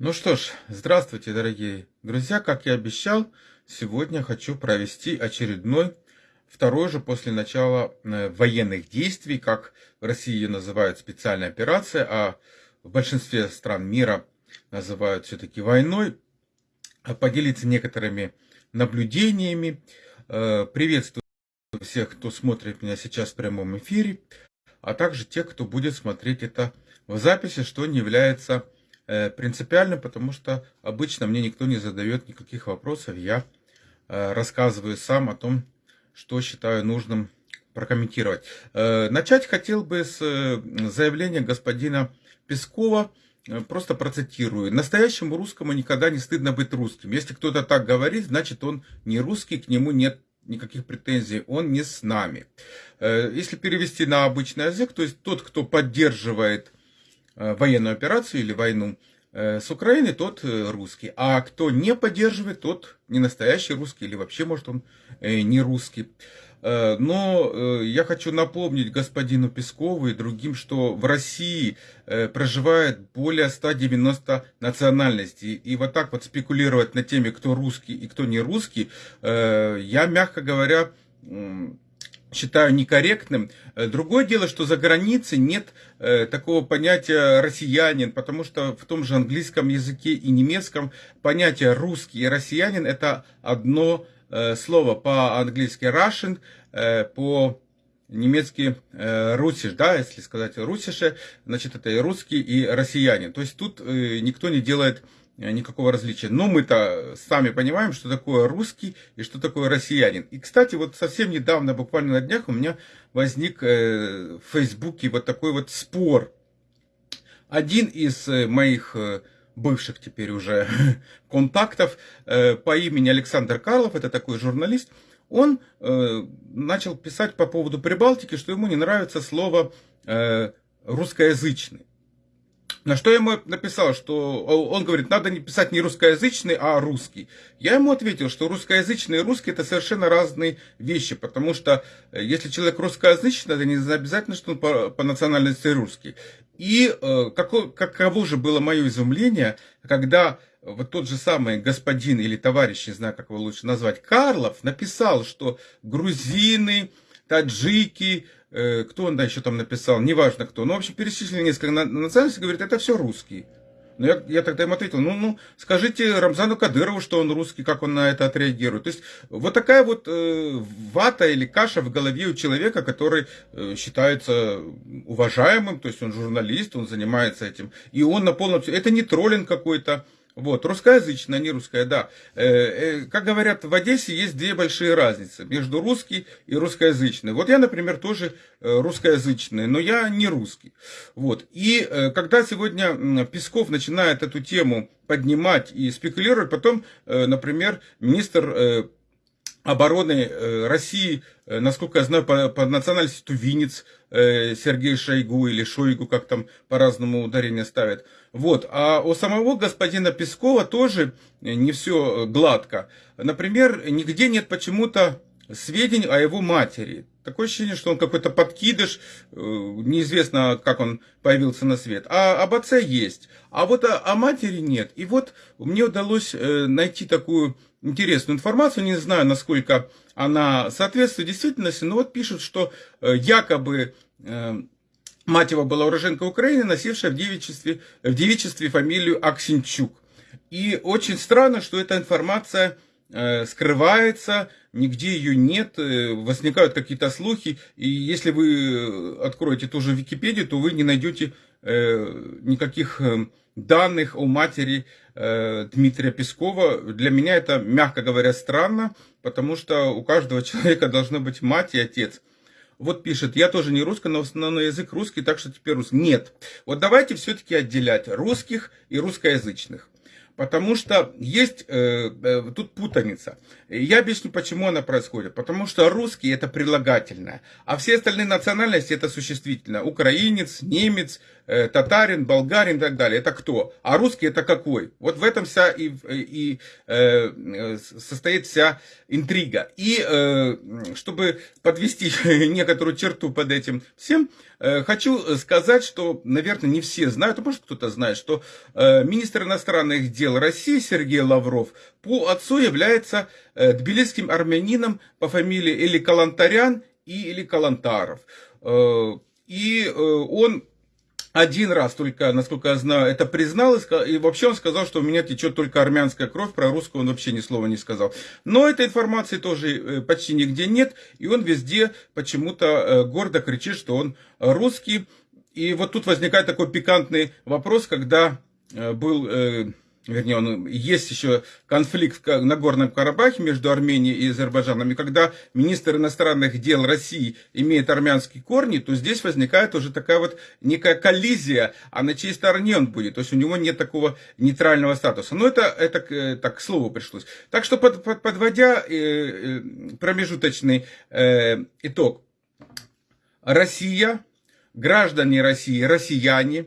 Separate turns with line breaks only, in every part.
Ну что ж, здравствуйте, дорогие друзья. Как я обещал, сегодня хочу провести очередной, второй же после начала э, военных действий, как в России ее называют специальная операция, а в большинстве стран мира называют все-таки войной, поделиться некоторыми наблюдениями. Э, приветствую всех, кто смотрит меня сейчас в прямом эфире, а также тех, кто будет смотреть это в записи, что не является принципиально, потому что обычно мне никто не задает никаких вопросов. Я э, рассказываю сам о том, что считаю нужным прокомментировать. Э, начать хотел бы с заявления господина Пескова, просто процитирую. Настоящему русскому никогда не стыдно быть русским. Если кто-то так говорит, значит он не русский, к нему нет никаких претензий, он не с нами. Если перевести на обычный язык, то есть тот, кто поддерживает Э, военную операцию или войну э, с Украиной, тот э, русский. А кто не поддерживает, тот не настоящий русский или вообще, может, он не русский. Но я хочу напомнить господину Пескову и другим, что в России проживает более 190 национальностей. И вот так вот спекулировать на теме, кто русский и кто не русский, я, мягко говоря, считаю некорректным. Э, другое дело, что за границей нет э, такого понятия россиянин, потому что в том же английском языке и немецком понятие русский и россиянин это одно э, слово. По-английски Russian, по немецкий русиш, да, если сказать русише, значит это и русский, и россиянин. То есть тут никто не делает Э, никакого различия. Но мы-то сами понимаем, что такое русский и что такое россиянин. И, кстати, вот совсем недавно, буквально на днях, у меня возник э, в Фейсбуке вот такой вот спор. Один из э, моих бывших теперь уже контактов по имени Александр Карлов, это такой журналист, он начал писать по поводу Прибалтики, что ему не нравится слово русскоязычный. На что я ему написал, что он говорит, надо не писать не русскоязычный, а русский. Я ему ответил, что русскоязычный и русский это совершенно разные вещи, потому что э, если человек русскоязычный, это не обязательно, что он по, по национальности русский. И э, каково, каково же было мое изумление, когда вот тот же самый господин или товарищ, не знаю, как его лучше назвать, Карлов, написал, что грузины, таджики, кто он да, еще там написал, неважно кто, но, в общем, перечислили несколько национальностей, говорит, это все русские. Но я, я тогда им ответил, ну, ну, скажите Рамзану Кадырову, что он русский, как он на это отреагирует. То есть, вот такая вот э, вата или каша в голове у человека, который э, считается уважаемым, то есть он журналист, он занимается этим, и он на полном... Это не троллинг какой-то, вот, русскоязычная, не русская, да. Э, э, как говорят, в Одессе есть две большие разницы между русский и русскоязычный. Вот я, например, тоже э, русскоязычный, но я не русский. Вот. И когда сегодня Песков начинает эту тему поднимать и спекулировать, потом, например, министр обороны э, России, э, насколько я знаю, по, по национальности тувинец э, Сергей Шойгу или Шойгу, как там по-разному ударение ставят. Вот. А у самого господина Пескова тоже не все гладко. Например, нигде нет почему-то сведений о его матери. Такое ощущение, что он какой-то подкидыш, неизвестно, как он появился на свет. А об отце есть. А вот о, о матери нет. И вот мне удалось найти такую интересную информацию, не знаю, насколько она соответствует действительности, но вот пишут, что э, якобы э, мать его была уроженка Украины, носившая в девичестве, в девичестве фамилию Аксинчук. И очень странно, что эта информация э, скрывается, нигде ее нет, возникают какие-то слухи, и если вы откроете ту же Википедию, то вы не найдете никаких данных о матери э, Дмитрия Пескова. Для меня это, мягко говоря, странно, потому что у каждого человека должно быть мать и отец. Вот пишет, я тоже не русский, но основной язык русский, так что теперь русский. Нет. Вот давайте все-таки отделять русских и русскоязычных. Потому что есть э, э, тут путаница. Я объясню, почему она происходит. Потому что русский это прилагательное, а все остальные национальности это существительное. Украинец, немец, э, татарин, болгарин и так далее. Это кто? А русский это какой? Вот в этом вся и, и э, состоит вся интрига. И э, чтобы подвести некоторую черту под этим всем, э, хочу сказать, что, наверное, не все знают, а может кто-то знает, что э, министр иностранных дел России Сергей Лавров по отцу является э, тбилисским армянином по фамилии или Калантарян, и, или Калантаров. Э, и э, он один раз только, насколько я знаю, это признал, и вообще он сказал, что у меня течет только армянская кровь, про русскую он вообще ни слова не сказал. Но этой информации тоже э, почти нигде нет, и он везде почему-то гордо кричит, что он русский. И вот тут возникает такой пикантный вопрос, когда был вернее, он, есть еще конфликт в Нагорном Карабахе между Арменией и Азербайджаном, и когда министр иностранных дел России имеет армянские корни, то здесь возникает уже такая вот некая коллизия, а на чьей стороне он будет, то есть у него нет такого нейтрального статуса. Но это, это так, к слову пришлось. Так что, под, под, подводя э, э, промежуточный э, итог, Россия, граждане России, россияне,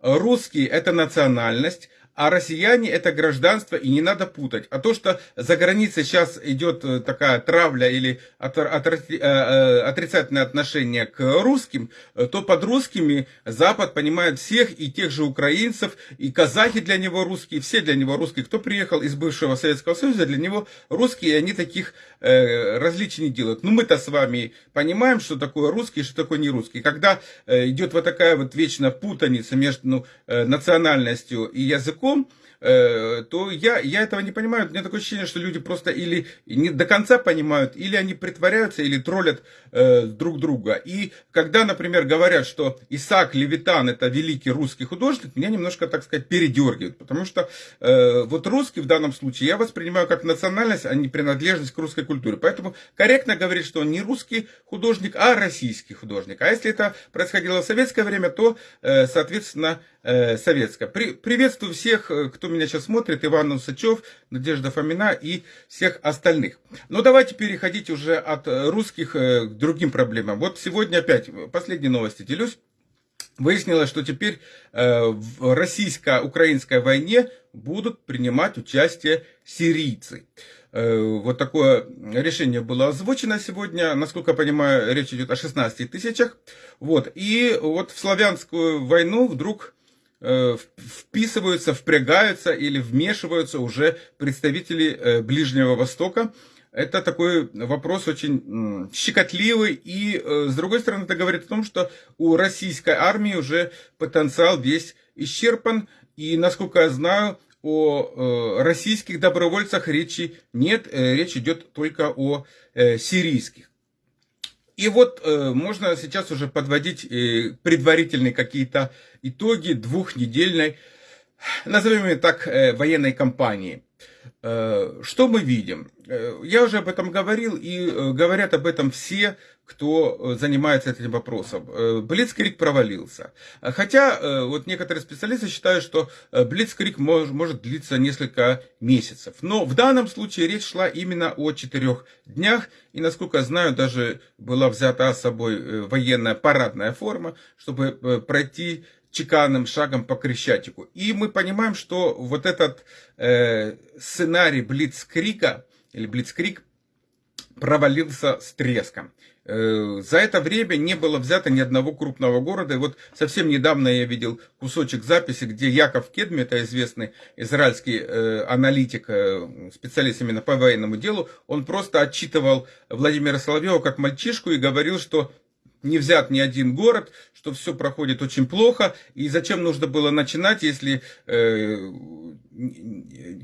русские – это национальность, а россияне это гражданство, и не надо путать. А то, что за границей сейчас идет э, такая травля или э, э, отрицательное отношение к русским, то под русскими Запад понимает всех, и тех же украинцев, и казахи для него русские, все для него русские. Кто приехал из бывшего Советского Союза, для него русские, и они таких различий не делают. Но мы-то с вами понимаем, что такое русский, что такое не русский. Когда идет вот такая вот вечная путаница между ну, национальностью и языком, э, то я, я этого не понимаю. У меня такое ощущение, что люди просто или не до конца понимают, или они притворяются, или троллят э, друг друга. И когда, например, говорят, что Исаак Левитан это великий русский художник, меня немножко, так сказать, передергивает. Потому что э, вот русский в данном случае я воспринимаю как национальность, а не принадлежность к русской культуре. Поэтому корректно говорить, что он не русский художник, а российский художник. А если это происходило в советское время, то, э, соответственно, э, советское. При, приветствую всех, э, кто меня сейчас смотрит, Иван Усачев, Надежда Фомина и всех остальных. Но давайте переходить уже от э, русских к другим проблемам. Вот сегодня опять последние новости делюсь. Выяснилось, что теперь в российско-украинской войне будут принимать участие сирийцы. Вот такое решение было озвучено сегодня. Насколько я понимаю, речь идет о 16 тысячах. Вот. И вот в славянскую войну вдруг вписываются, впрягаются или вмешиваются уже представители э, Ближнего Востока. Это такой вопрос очень щекотливый. И, э, с другой стороны, это говорит о том, что у российской армии уже потенциал весь исчерпан. И, насколько я знаю, о российских добровольцах речи нет. Речь идет только о сирийских. И вот э, можно сейчас уже подводить э, предварительные какие-то итоги двухнедельной, назовем ее так, э, военной кампании. Э, что мы видим? Э, я уже об этом говорил, и э, говорят об этом все, кто занимается этим вопросом. Блицкрик провалился. Хотя вот некоторые специалисты считают, что Блицкрик может, может длиться несколько месяцев. Но в данном случае речь шла именно о четырех днях. И, насколько я знаю, даже была взята с собой военная парадная форма, чтобы пройти чеканным шагом по Крещатику. И мы понимаем, что вот этот э, сценарий Блицкрика или Блицкрик провалился с треском. Э, за это время не было взято ни одного крупного города. И вот совсем недавно я видел кусочек записи, где Яков Кедми, это известный израильский э, аналитик, э, специалист именно по военному делу, он просто отчитывал Владимира Соловьева как мальчишку и говорил, что не взят ни один город, что все проходит очень плохо, и зачем нужно было начинать, если э,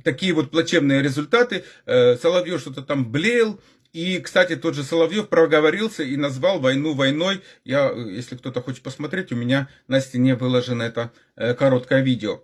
такие вот плачевные результаты, э, Соловьев что-то там блеял, и, кстати, тот же Соловьев проговорился и назвал войну войной. Я, если кто-то хочет посмотреть, у меня на стене выложено это э, короткое видео.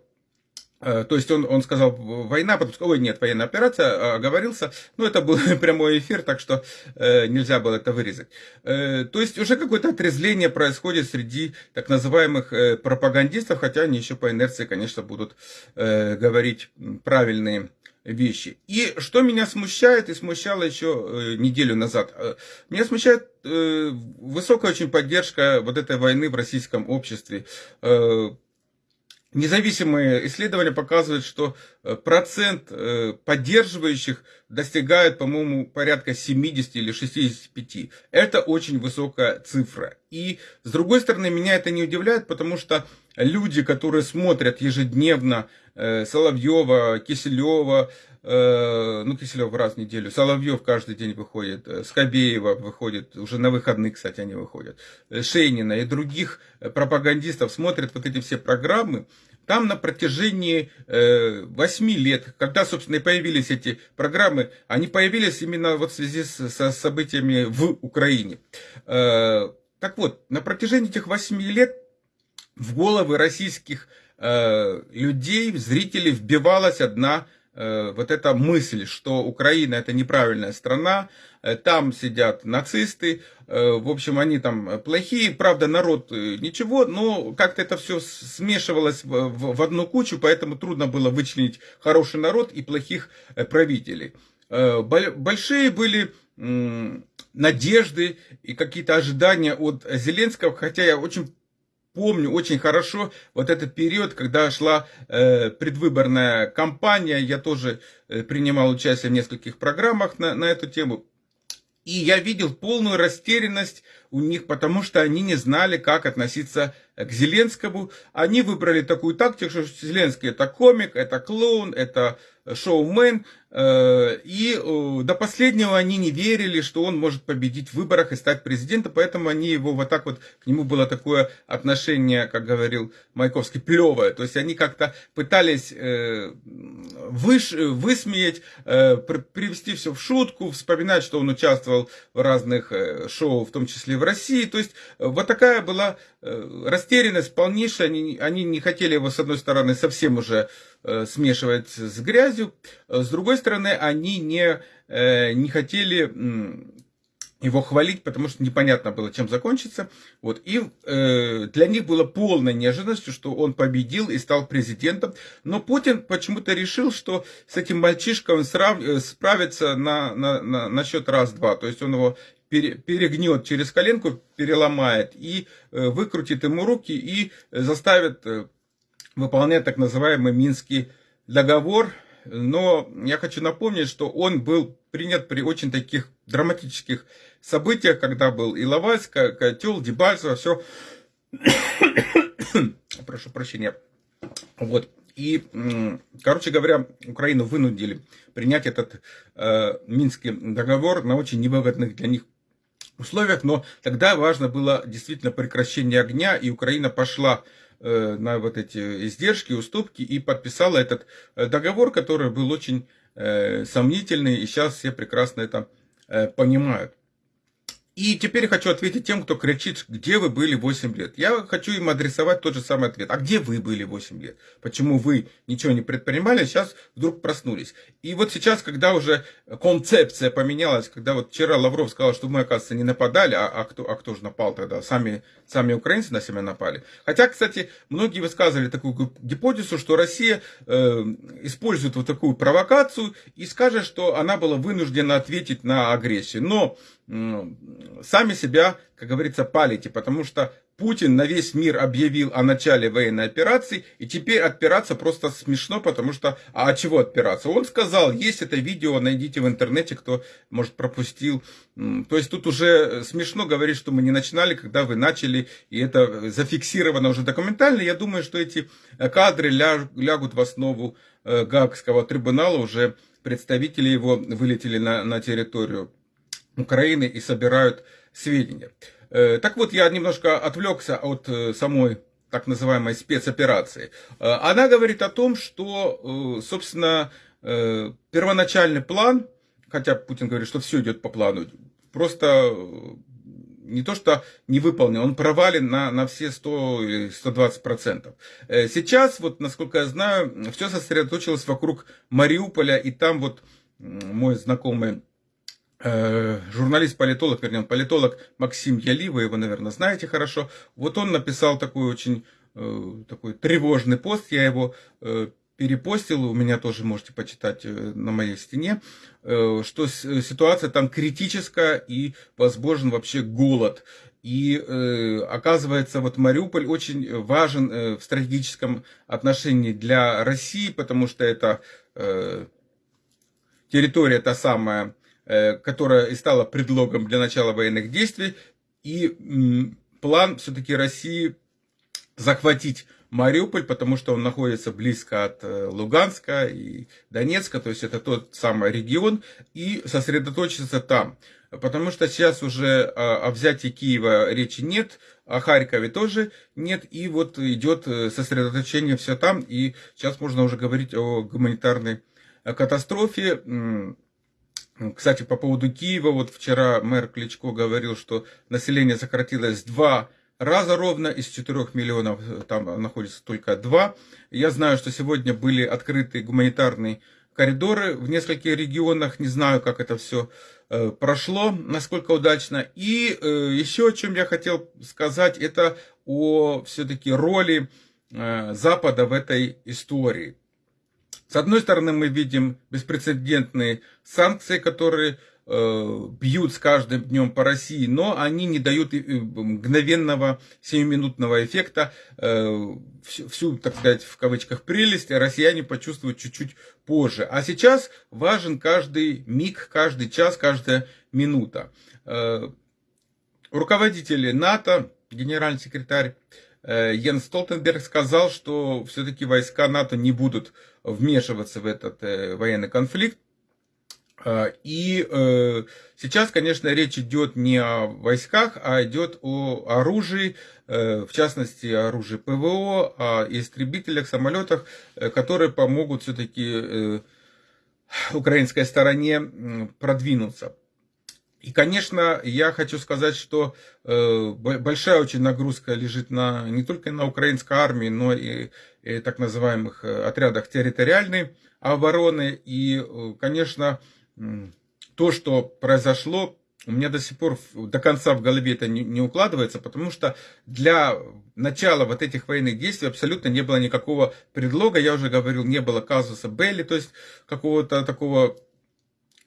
Э, то есть он, он сказал война, потом сказал, ой, нет, военная операция, оговорился. Ну, это был прямой эфир, так что э, нельзя было это вырезать. Э, то есть уже какое-то отрезвление происходит среди так называемых э, пропагандистов, хотя они еще по инерции, конечно, будут э, говорить правильные вещи. И что меня смущает, и смущало еще э, неделю назад, э, меня смущает э, высокая очень поддержка вот этой войны в российском обществе. Э, Независимые исследования показывают, что э, процент э, поддерживающих достигает, по-моему, порядка 70 или 65. Это очень высокая цифра. И, с другой стороны, меня это не удивляет, потому что люди, которые смотрят ежедневно э, Соловьева, Киселева, ну, Киселев раз в неделю, Соловьев каждый день выходит, Скобеева выходит, уже на выходные, кстати, они выходят, Шейнина и других пропагандистов смотрят вот эти все программы, там на протяжении э, 8 лет, когда, собственно, и появились эти программы, они появились именно вот в связи со событиями в Украине. Э, так вот, на протяжении этих 8 лет в головы российских э, людей, зрителей вбивалась одна Э, вот эта мысль, что Украина это неправильная страна, э, там сидят нацисты, э, в общем, они там плохие, правда, народ ничего, но как-то это все смешивалось в одну кучу, поэтому трудно было вычленить хороший народ и плохих правителей. Большие были надежды и какие-то ожидания от Зеленского, хотя я очень помню очень хорошо вот этот период, когда шла э, предвыборная кампания. Я тоже э, принимал участие в нескольких программах на, на эту тему. И я видел полную растерянность у них, потому что они не знали, как относиться к Зеленскому. Они выбрали такую тактику, что Зеленский это комик, это клоун, это шоумен. Э, и э, до последнего они не верили, что он может победить в выборах и стать президентом, поэтому они его вот так вот, к нему было такое отношение, как говорил Майковский, плевое. То есть они как-то пытались э, выш, высмеять, привести все в шутку, вспоминать, что он участвовал в разных шоу, в том числе в России. То есть вот такая была растерянность полнейшая. Они, они не хотели его, с одной стороны, совсем уже смешивать с грязью, с другой стороны, они не, э, не хотели его хвалить, потому что непонятно было, чем закончится. Вот. И э, для них было полной неожиданностью, что он победил и стал президентом. Но Путин почему-то решил, что с этим мальчишкой он срав... Э, справится на, на, на, на счет раз-два. То есть он его перегнет через коленку, переломает и э, выкрутит ему руки и заставит э, выполнять так называемый Минский договор, но я хочу напомнить, что он был принят при очень таких драматических событиях, когда был и Лавальск, Котел, Дебальцево, все. Прошу прощения. Вот. И, короче говоря, Украину вынудили принять этот э, Минский договор на очень невыгодных для них условиях, но тогда важно было действительно прекращение огня, и Украина пошла на вот эти издержки, уступки и подписала этот э, договор, который был очень э, сомнительный, и сейчас все прекрасно это понимают. И теперь хочу ответить тем, кто кричит, где вы были 8 лет. Я хочу им адресовать тот же самый ответ. А где вы были 8 лет? Почему вы ничего не предпринимали, а сейчас вдруг проснулись? И вот сейчас, когда уже концепция поменялась, когда вот вчера Лавров сказал, что мы, оказывается, не нападали, а, а, кто, а кто же напал тогда? Сами, сами украинцы на себя напали. Хотя, кстати, многие высказывали такую гипотезу, что Россия э, использует вот такую провокацию и скажет, что она была вынуждена ответить на агрессию. Но сами себя, как говорится, палите, потому что Путин на весь мир объявил о начале военной операции, и теперь отпираться просто смешно, потому что, а от чего отпираться? Он сказал, есть это видео, найдите в интернете, кто, может, пропустил. То есть тут уже смешно говорить, что мы не начинали, когда вы начали, и это зафиксировано уже документально. Я думаю, что эти кадры лягут в основу э, Гаагского трибунала, уже представители его вылетели на, на территорию Украины и собирают сведения. Э, так вот, я немножко отвлекся от э, самой так называемой спецоперации. Э, она говорит о том, что, собственно, первоначальный план, хотя Путин говорит, что все идет по плану, просто не то что не выполнен, он провален на, на все 100 или 120 процентов. Сейчас, вот, насколько я знаю, все сосредоточилось вокруг Мариуполя, и там вот мой знакомый журналист-политолог, вернее, политолог Максим Яли, вы его, наверное, знаете хорошо. Вот он написал такой очень э, такой тревожный пост, я его э, перепостил, у меня тоже можете почитать на моей стене, что ситуация там критическая и возможен вообще голод. И э, оказывается, вот Мариуполь очень важен э, в стратегическом отношении для России, потому что это э, территория та самая, э, которая и стала предлогом для начала военных действий. И э, план все-таки России захватить Мариуполь, потому что он находится близко от э, Луганска и Донецка, то есть это тот самый регион, и сосредоточиться там. Потому что сейчас уже о взятии Киева речи нет, о Харькове тоже нет, и вот идет э, сосредоточение все там, и сейчас можно уже говорить о гуманитарной э, катастрофе. Кстати, по поводу Киева, вот вчера мэр Кличко говорил, что население сократилось в два раза ровно, из 4 миллионов э, там находится только 2. Я знаю, что сегодня были открыты гуманитарные коридоры в нескольких регионах, не знаю, как это все Э, прошло, насколько удачно. И э, еще о чем я хотел сказать, это о все-таки роли Запада в этой истории. С одной стороны, мы видим беспрецедентные санкции, которые Э, бьют с каждым днем по России, но они не дают мгновенного сиюминутного эффекта. Э, всю, так сказать, в кавычках прелесть россияне почувствуют чуть-чуть позже. А сейчас важен каждый миг, каждый час, каждая минута. Э, руководители НАТО, генеральный секретарь Йен Столтенберг сказал, что все-таки войска НАТО не будут вмешиваться в этот военный конфликт. А, и э, сейчас, конечно, речь идет не о войсках, а идет о оружии, э, в частности, оружии ПВО, о истребителях, самолетах, э, которые помогут все-таки украинской стороне продвинуться. И, конечно, я хочу сказать, что большая очень нагрузка лежит на, не только на украинской армии, но и, и так называемых отрядах территориальной обороны. И, конечно, то, что произошло, у меня до сих пор до конца в голове это не, не укладывается, потому что для начала вот этих военных действий абсолютно не было никакого предлога, я уже говорил, не было казуса Белли, то есть какого-то такого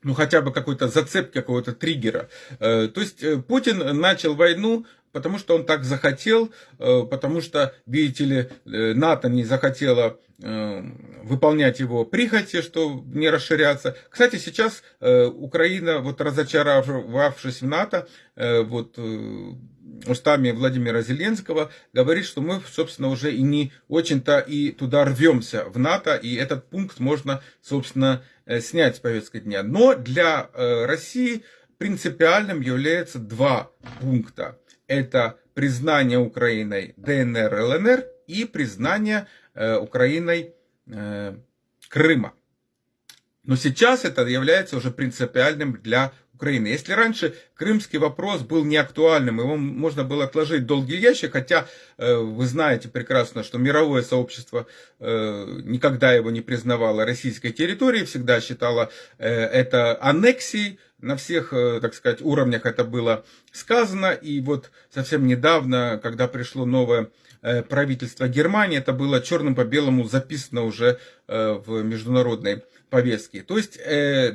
ну хотя бы какой-то зацепки, какого-то триггера. Э, то есть э, Путин начал войну потому что он так захотел, э, потому что, видите ли, НАТО не захотело выполнять его прихоти, что не расширяться. Кстати, сейчас Украина, вот разочаровавшись в НАТО, вот устами Владимира Зеленского, говорит, что мы, собственно, уже и не очень-то и туда рвемся в НАТО, и этот пункт можно, собственно, снять с повестки дня. Но для России принципиальным является два пункта это признание Украиной ДНР, ЛНР и признание э, Украиной э, Крыма. Но сейчас это является уже принципиальным для Украины. Если раньше крымский вопрос был не актуальным, его можно было отложить в долгий ящик, хотя э, вы знаете прекрасно, что мировое сообщество э, никогда его не признавало российской территорией, всегда считало э, это аннексией, на всех, так сказать, уровнях это было сказано. И вот совсем недавно, когда пришло новое правительство Германии, это было черным по белому записано уже в международной повестке. То есть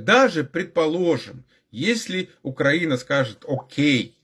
даже, предположим, если Украина скажет «Окей»,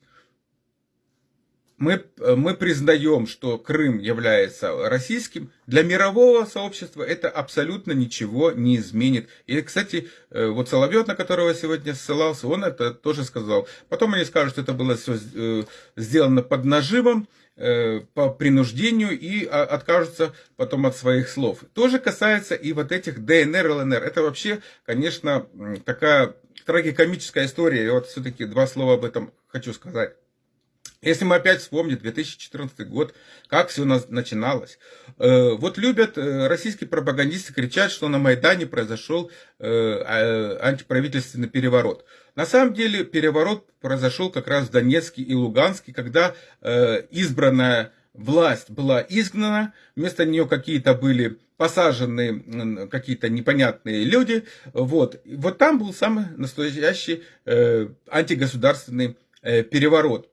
мы, мы признаем, что Крым является российским, для мирового сообщества это абсолютно ничего не изменит. И, кстати, э, вот Соловьев, на которого сегодня ссылался, он это тоже сказал. Потом они скажут, что это было все э, сделано под нажимом, э, по принуждению и а, откажутся потом от своих слов. Тоже касается и вот этих ДНР, ЛНР. Это вообще, конечно, такая трагикомическая история. И вот все-таки два слова об этом хочу сказать. Если мы опять вспомним 2014 год, как все начиналось. Э, вот любят э, российские пропагандисты кричать, что на Майдане произошел э, а, антиправительственный переворот. На самом деле переворот произошел как раз в Донецке и Луганске, когда избранная власть была изгнана, вместо нее какие-то были посажены какие-то непонятные люди. Вот, вот там был самый настоящий антигосударственный переворот.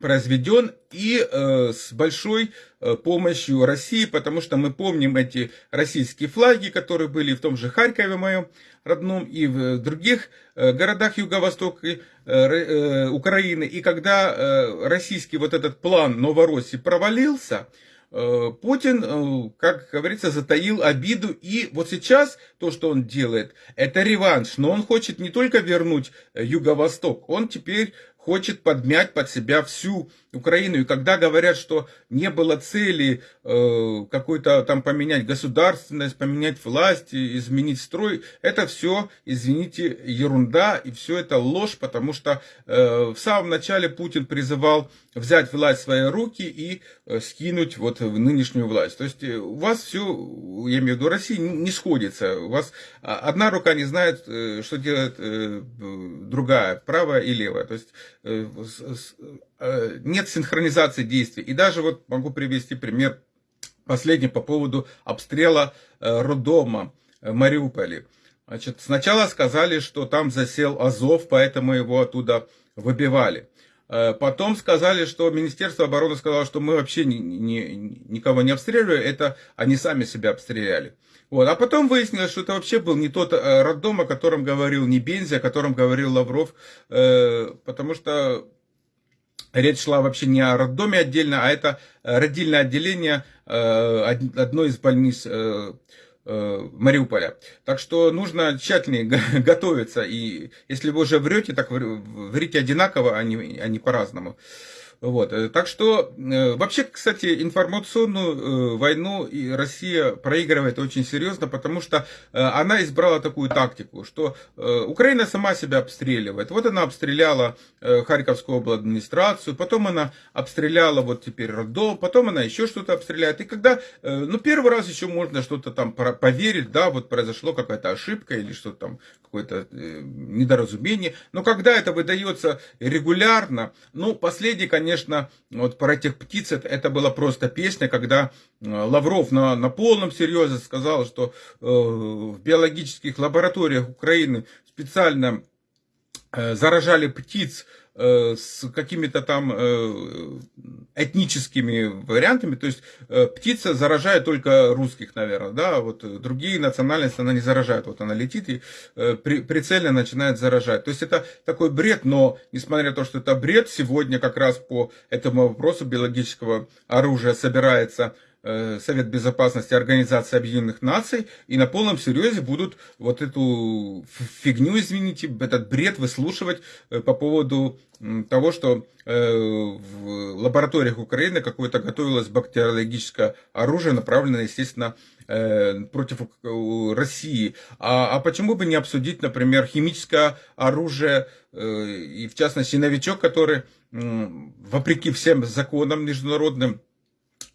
Произведен и э, с большой э, помощью России, потому что мы помним эти российские флаги, которые были в том же Харькове моем родном и в других э, городах Юго-Востока э, э, Украины. И когда э, российский вот этот план Новороссии провалился, э, Путин, э, как говорится, затаил обиду. И вот сейчас то, что он делает, это реванш. Но он хочет не только вернуть Юго-Восток, он теперь хочет подмять под себя всю Украину. И когда говорят, что не было цели э, какой-то там поменять государственность, поменять власть, изменить строй, это все, извините, ерунда и все это ложь, потому что э, в самом начале Путин призывал взять власть в свои руки и э, скинуть вот в нынешнюю власть. То есть э, у вас все, я имею в виду России, не сходится. У вас одна рука не знает, э, что делает э, другая, правая и левая. То есть э, Э, нет синхронизации действий. И даже вот могу привести пример последний по поводу обстрела э, роддома в Мариуполе. Значит, сначала сказали, что там засел Азов, поэтому его оттуда выбивали. Э, потом сказали, что Министерство обороны сказало, что мы вообще ни, ни, никого не обстреливали, это они сами себя обстреляли. Вот. А потом выяснилось, что это вообще был не тот роддом, о котором говорил не Бензи, о котором говорил Лавров, потому что Речь шла вообще не о роддоме отдельно, а это э, родильное отделение э, одной из больниц э, Мариуполя. Так что нужно тщательнее готовиться. И если вы уже врете, так врите одинаково, а не, а не по-разному. Вот. Э, так что, э, вообще, кстати, информационную э, войну Россия проигрывает очень серьезно, потому что она избрала такую тактику, что Украина сама себя обстреливает. Вот она обстреляла Харьковскую область администрацию, потом она обстреляла вот теперь роддом, потом она еще что-то обстреляет. И когда, ну, первый раз еще можно что-то там поверить, да, вот произошло какая-то ошибка или что-то там, какое-то недоразумение. Но когда это выдается регулярно, ну, последний, конечно, конечно, вот про этих птиц это, это была просто песня, когда э, Лавров на, на полном серьезе сказал, что э, в биологических лабораториях Украины специально э, заражали птиц с какими-то там э, этническими вариантами, то есть э, птица заражает только русских, наверное, да, вот другие национальности она не заражает, вот она летит и прицельно начинает заражать. То есть это такой бред, но несмотря на то, что это бред, сегодня как раз по этому вопросу биологического оружия собирается Э, Совет Безопасности Организации Объединенных Наций и на полном серьезе будут вот эту фигню, извините, этот бред выслушивать э, по поводу того, что э, в лабораториях Украины какое-то готовилось бактериологическое оружие, направленное, естественно, против России. А, а почему бы не обсудить, например, химическое оружие, и в частности новичок, который, вопреки всем законам международным, Э,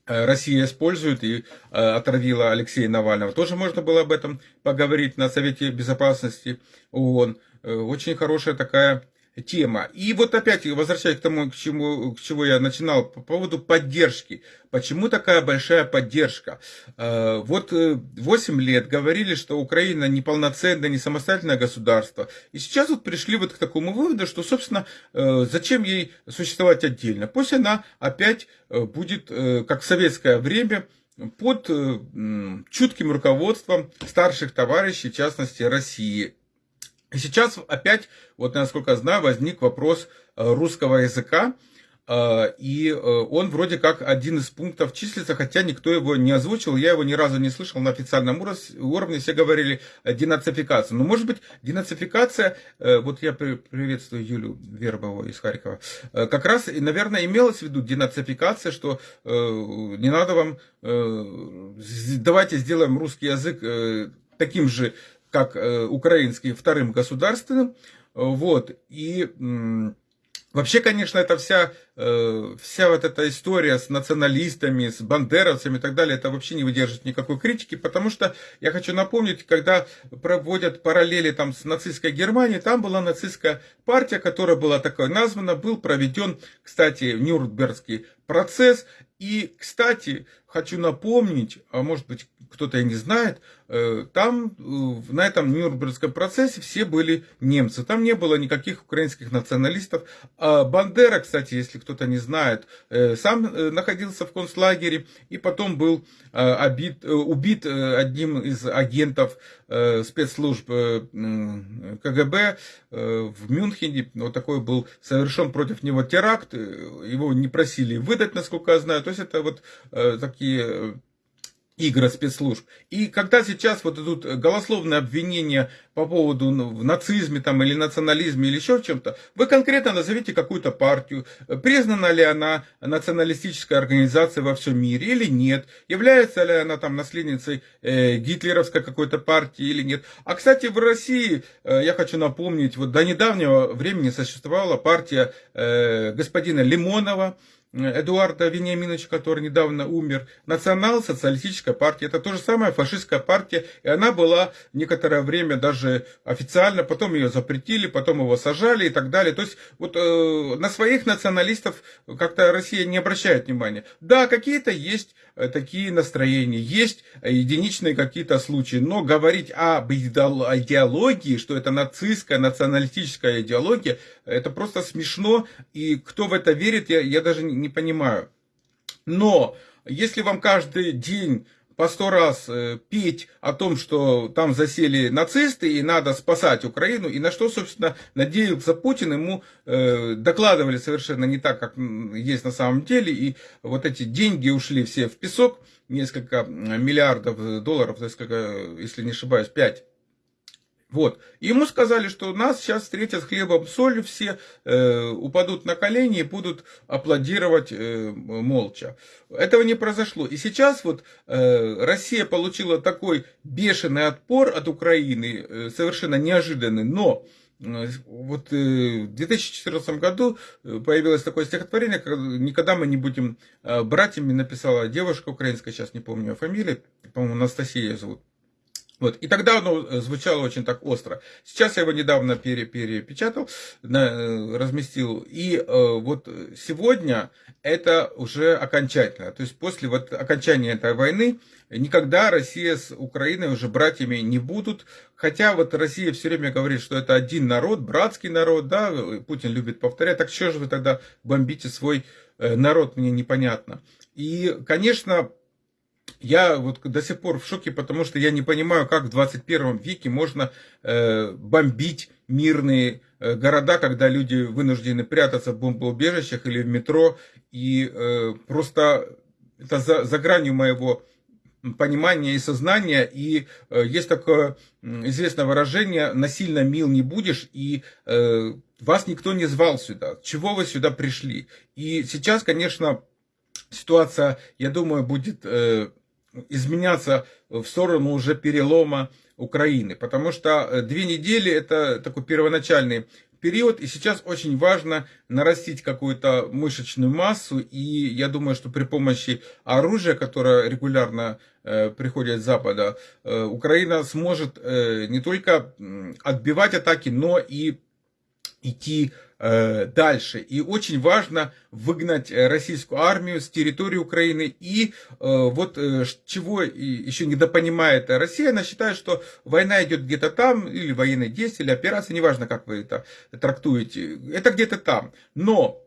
Россия использует и э, отравила Алексея Навального. Тоже можно было об этом поговорить на Совете Безопасности ООН. Э, очень хорошая такая тема. И вот опять возвращаясь к тому, к чему, к чему я начинал, по поводу поддержки. Почему такая большая поддержка? Э, вот 8 э, лет говорили, что Украина неполноценное, не самостоятельное государство. И сейчас вот пришли вот к такому выводу, что, собственно, э, зачем ей существовать отдельно? Пусть она опять будет, как в советское время, под чутким руководством старших товарищей, в частности, России. Сейчас опять, вот насколько я знаю, возник вопрос э, русского языка, э, и э, он вроде как один из пунктов числится, хотя никто его не озвучил, я его ни разу не слышал на официальном уровне, все говорили денацификация. Но может быть денацификация, вот я приветствую Юлю Вербову из Харькова, как раз, наверное, имелось в виду денацификация, что не надо вам, давайте сделаем русский язык таким же как э, украинский вторым государственным. Вот. И вообще, конечно, это вся, э, вся вот эта история с националистами, с бандеровцами и так далее, это вообще не выдержит никакой критики, потому что я хочу напомнить, когда проводят параллели там с нацистской Германией, там была нацистская партия, которая была такой названа, был проведен, кстати, Нюрнбергский процесс. И, кстати, хочу напомнить, а может быть, кто-то не знает, э, там на этом Нюрнбергском процессе все были немцы. Там не было никаких украинских националистов. А Бандера, кстати, если кто-то не знает, сам находился в концлагере и потом был обид, убит одним из агентов спецслужб КГБ в Мюнхене. Вот такой был совершен против него теракт. Его не просили выдать, насколько я знаю. То есть это вот такие игры спецслужб. И когда сейчас вот идут голословные обвинения по поводу ну, в нацизме там, или национализме или еще в чем-то, вы конкретно назовите какую-то партию, признана ли она националистической организацией во всем мире или нет, является ли она там наследницей э, гитлеровской какой-то партии или нет. А, кстати, в России, э, я хочу напомнить, вот до недавнего времени существовала партия э, господина Лимонова, Эдуарда Вениаминовича, который недавно умер, национал-социалистическая партия. Это то же самое фашистская партия. И она была некоторое время даже официально, потом ее запретили, потом его сажали и так далее. То есть вот э, на своих националистов как-то Россия не обращает внимания. Да, какие-то есть такие настроения, есть единичные какие-то случаи, но говорить об идеологии, что это нацистская, националистическая идеология, это просто смешно. И кто в это верит, я, я даже не понимаю. Но если вам каждый день по сто раз э, петь о том, что там засели нацисты и надо спасать Украину, и на что, собственно, надеялся Путин, ему э, докладывали совершенно не так, как есть на самом деле, и вот эти деньги ушли все в песок, несколько миллиардов долларов, несколько, если не ошибаюсь, пять вот. ему сказали, что нас сейчас встретят хлебом, солью, все э, упадут на колени и будут аплодировать э, молча. Этого не произошло. И сейчас вот э, Россия получила такой бешеный отпор от Украины, э, совершенно неожиданный, но э, вот э, в 2014 году э, появилось такое стихотворение, «Никогда мы не будем братьями», написала девушка украинская, сейчас не помню ее фамилию, по-моему, Анастасия ее зовут. Вот. И тогда оно э, звучало очень так остро. Сейчас я его недавно пере, перепечатал, на, э, разместил. И э, вот сегодня это уже окончательно. То есть после вот окончания этой войны никогда Россия с Украиной уже братьями не будут. Хотя вот Россия все время говорит, что это один народ, братский народ, да, Путин любит повторять. Так что же вы тогда бомбите свой э, народ, мне непонятно. И, конечно, я вот до сих пор в шоке, потому что я не понимаю, как в 21 веке можно э, бомбить мирные э, города, когда люди вынуждены прятаться в бомбоубежищах или в метро. И э, просто это за, за гранью моего понимания и сознания. И э, есть такое известное выражение «насильно мил не будешь», и э, вас никто не звал сюда. Чего вы сюда пришли? И сейчас, конечно, ситуация, я думаю, будет э, изменяться в сторону уже перелома Украины. Потому что э, две недели это такой первоначальный период, и сейчас очень важно нарастить какую-то мышечную массу, и я думаю, что при помощи оружия, которое регулярно э, приходит с Запада, э, Украина сможет э, не только отбивать атаки, но и идти э, дальше. И очень важно выгнать э, российскую армию с территории Украины. И э, вот э, чего еще недопонимает Россия, она считает, что война идет где-то там, или военные действия, или операции, неважно, как вы это трактуете, это где-то там. Но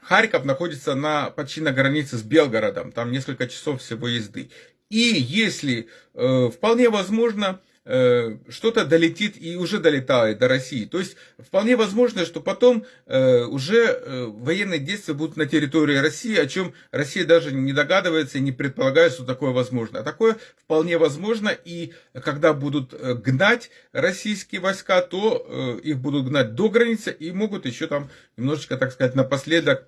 Харьков находится на, почти на границе с Белгородом, там несколько часов всего езды. И если э, вполне возможно, что-то долетит и уже долетает до России. То есть вполне возможно, что потом э, уже э, военные действия будут на территории России, о чем Россия даже не догадывается и не предполагает, что такое возможно. А такое вполне возможно, и когда будут гнать российские войска, то их будут гнать до границы и могут еще там немножечко, так сказать, напоследок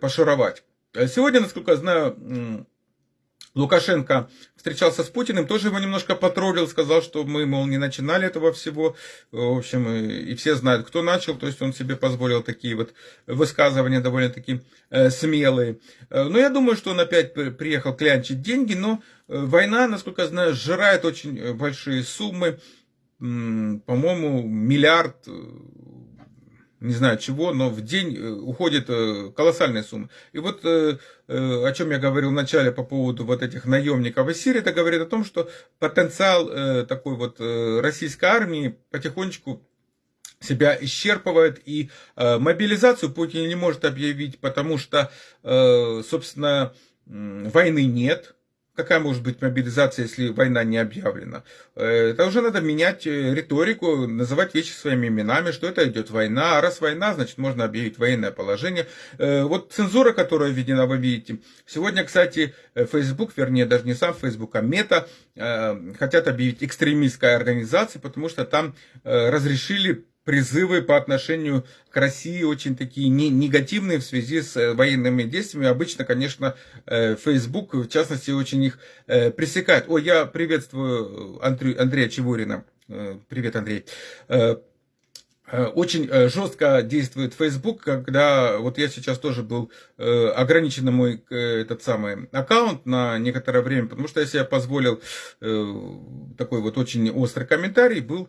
пошаровать. Сегодня, насколько я знаю, Лукашенко встречался с Путиным, тоже его немножко потроллил, сказал, что мы, мол, не начинали этого всего. В общем, и все знают, кто начал, то есть он себе позволил такие вот высказывания довольно-таки э, смелые. Э, но я думаю, что он опять приехал клянчить деньги, но э, война, насколько я знаю, сжирает очень большие суммы. По-моему, миллиард не знаю чего, но в день э, уходит э, колоссальная сумма. И вот э, о чем я говорил вначале по поводу вот этих наемников из Сирии, это говорит о том, что потенциал такой вот российской армии потихонечку себя исчерпывает, и мобилизацию Путин не может объявить, потому что, собственно, войны нет, Какая может быть мобилизация, если война не объявлена? Э, это уже надо менять э, риторику, называть вещи своими именами, что это идет война. А раз война, значит можно объявить военное положение. Э, вот цензура, которая введена, вы видите. Сегодня, кстати, Facebook, вернее даже не сам Facebook, а Мета, хотят объявить экстремистской организацией, потому что там разрешили призывы по отношению к России очень такие негативные в связи с э, военными действиями. Обычно, конечно, э, Facebook, в частности, очень их э, пресекает. Ой, я приветствую Андрея Чеворина. Привет, Андрей. Э, очень э, жестко действует Facebook, когда вот я сейчас тоже был э, ограничен мой этот самый аккаунт на некоторое время, потому что я себе позволил такой вот очень острый комментарий, был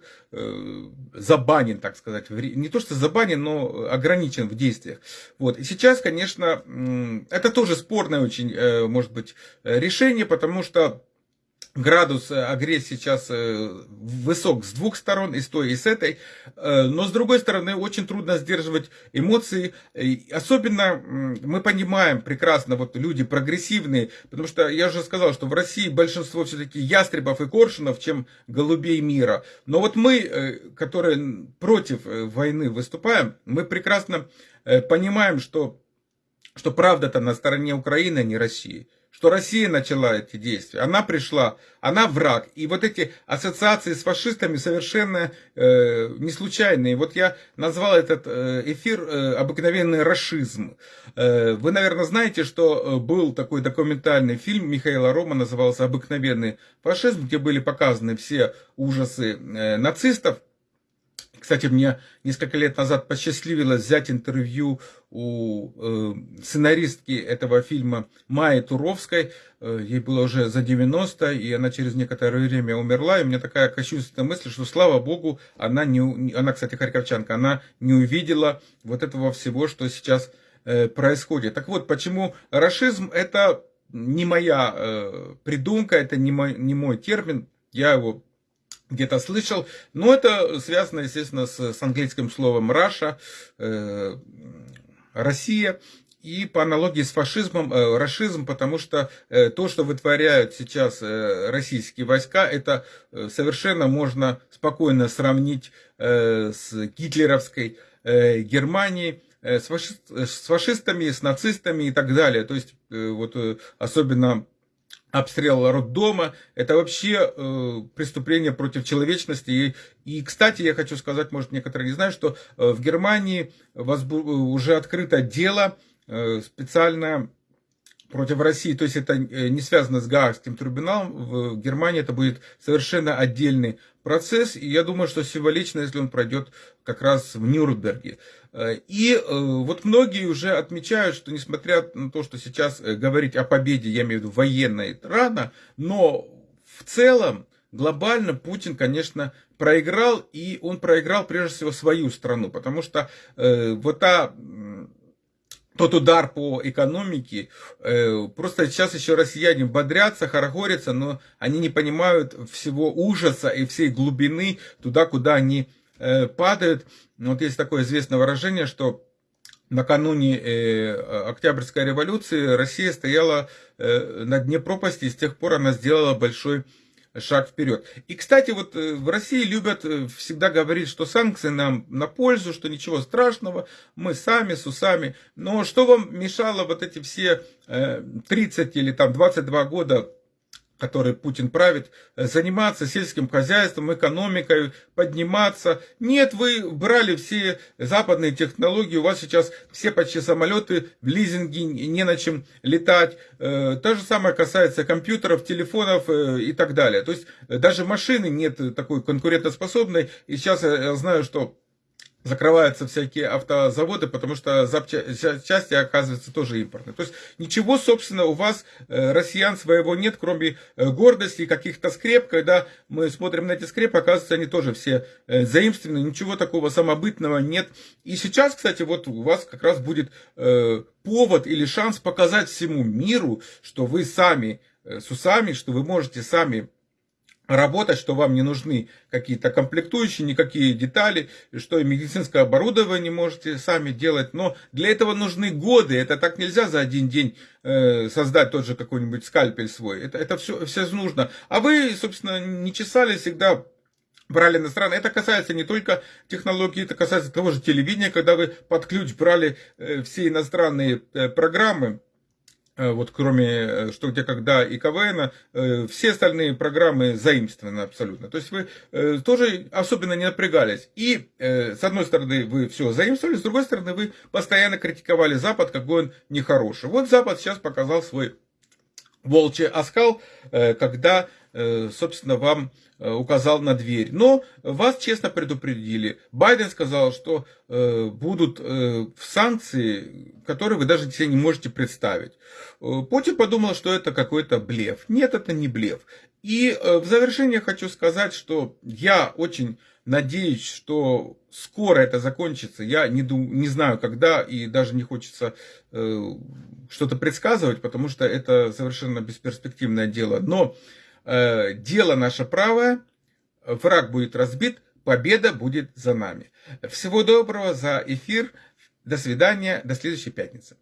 забанен, так сказать, не то что забанен, но ограничен в действиях. Вот. И сейчас, конечно, это тоже спорное очень, может быть, решение, потому что градус э, агрессии сейчас э, высок с двух сторон, и с той, и с этой. Э, но с другой стороны, очень трудно сдерживать эмоции. Особенно мы понимаем прекрасно, вот люди прогрессивные, потому что я уже сказал, что в России большинство все-таки ястребов и коршунов, чем голубей мира. Но вот мы, которые против войны выступаем, мы прекрасно понимаем, что, что правда-то на стороне Украины, а не России что Россия начала эти действия. Она пришла, она враг. И вот эти ассоциации с фашистами совершенно э, не случайные. Вот я назвал этот э, эфир э, «Обыкновенный расизм». Э, вы, наверное, знаете, что э, был такой документальный фильм Михаила Рома, назывался «Обыкновенный фашизм», где были показаны все ужасы э, нацистов. Кстати, мне несколько лет назад посчастливилось взять интервью у э, сценаристки этого фильма Майи Туровской. Э, ей было уже за 90, и она через некоторое время умерла. И у меня такая кощунственная мысль, что, слава богу, она, не, она кстати, харьковчанка, она не увидела вот этого всего, что сейчас э, происходит. Так вот, почему расизм это не моя э, придумка, это не мой, не мой термин, я его где-то слышал. Но это связано, естественно, с, с английским словом Russia, э, Россия. И по аналогии с фашизмом, э, расизм, потому что э, то, что вытворяют сейчас э, российские войска, это э, совершенно можно спокойно сравнить э, с гитлеровской э, Германией, э, с, фаши, с фашистами, с нацистами и так далее. То есть, э, вот э, особенно обстрел роддома, это вообще э, преступление против человечности. И, и, кстати, я хочу сказать, может, некоторые не знают, что э, в Германии возбу- уже открыто дело э, специально против России, то есть это э, не связано с Гаагским трибуналом, в Германии это будет совершенно отдельный процесс, и я думаю, что символично, если он пройдет как раз в Нюрнберге. Э, и э, вот многие уже отмечают, что несмотря на то, что сейчас говорить о победе, я имею в виду военной, рано, но в целом глобально Путин, конечно, проиграл, и он проиграл прежде всего свою страну, потому что э, вот та тот удар по экономике. Э, просто сейчас еще россияне бодрятся, хорохорятся, но они не понимают всего ужаса и всей глубины туда, куда они э, падают. Вот есть такое известное выражение, что накануне э, Октябрьской революции Россия стояла на дне пропасти, и с тех пор она сделала большой шаг вперед. И, кстати, вот э, в России любят э, всегда говорить, что санкции нам на пользу, что ничего страшного, мы сами с усами. Но что вам мешало вот эти все 30 э, или там 22 года который Путин правит, э, заниматься сельским хозяйством, экономикой, подниматься. Нет, вы брали все западные технологии, у вас сейчас все почти самолеты в лизинге, не на чем летать. Э, то же самое касается компьютеров, телефонов э, и так далее. То есть даже машины нет такой конкурентоспособной. И сейчас я знаю, что закрываются всякие автозаводы, потому что запчасти, оказываются, тоже импортные. То есть ничего, собственно, у вас, э, россиян, своего нет, кроме э, гордости и каких-то скреп. Когда мы смотрим на эти скрепы, оказывается, они тоже все э, заимствованы, ничего такого самобытного нет. И сейчас, кстати, вот у вас как раз будет повод или шанс показать всему миру, что вы сами с усами, что вы можете сами работать, что вам не нужны какие-то комплектующие, никакие детали, что и медицинское оборудование можете сами делать, но для этого нужны годы, это так нельзя за один день э, создать тот же какой-нибудь скальпель свой, это, это все, все нужно. А вы, собственно, не чесали всегда брали иностранные. Это касается не только технологий, это касается того же телевидения, когда вы под ключ брали э, все иностранные э, программы, вот кроме э, «Что, где, когда» и КВН, э, все остальные программы заимствованы абсолютно. То есть вы тоже особенно не напрягались. И с одной стороны вы все заимствовали, с другой стороны вы постоянно критиковали Запад, какой он нехороший. Вот Запад сейчас показал свой волчий оскал, когда Э, собственно, вам э, указал на дверь. Но вас честно предупредили. Байден сказал, что э, будут санкции, которые вы даже себе не можете представить. Путин подумал, что это какой-то блеф. Нет, это не блеф. И в завершение хочу сказать, что я очень надеюсь, что скоро это закончится. Я не, дум, не знаю, когда, и даже не хочется э, что-то предсказывать, потому что это совершенно бесперспективное дело. Но Э, дело наше правое, враг будет разбит, победа будет за нами. Всего доброго за эфир. До свидания, до следующей пятницы.